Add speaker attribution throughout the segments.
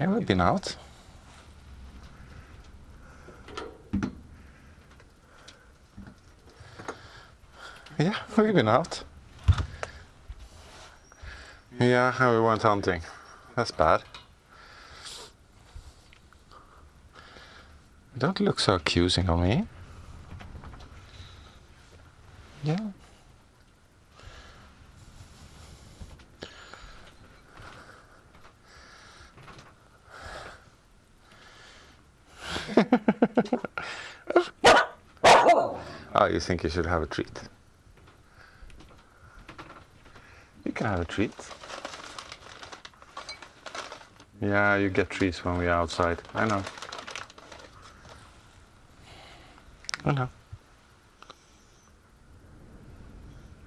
Speaker 1: Yeah, we've been out. Yeah, we've been out. Yeah, we went hunting. That's bad. Don't look so accusing on me. Yeah. oh, you think you should have a treat? You can have a treat. Yeah, you get treats when we're outside. I know. I know.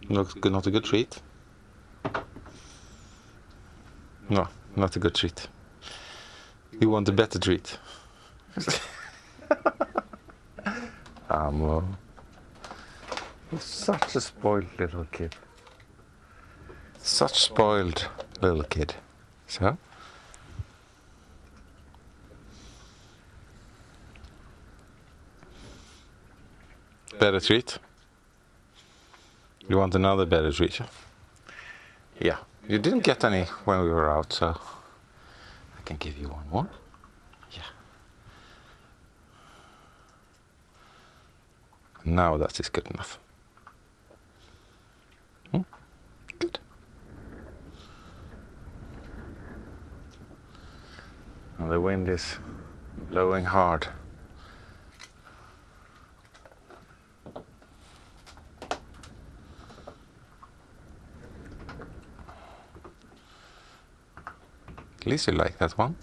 Speaker 1: Looks good, not a good treat. No, not a good treat. You want a better treat. You're such a spoiled little kid. Such spoiled little kid. So? Better treat? You want another better treat? Yeah. You didn't get any when we were out, so I can give you one more. Now that is good enough. Hmm? Good. And the wind is blowing hard. At least you like that one.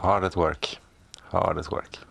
Speaker 1: Hard at work. Hard at work.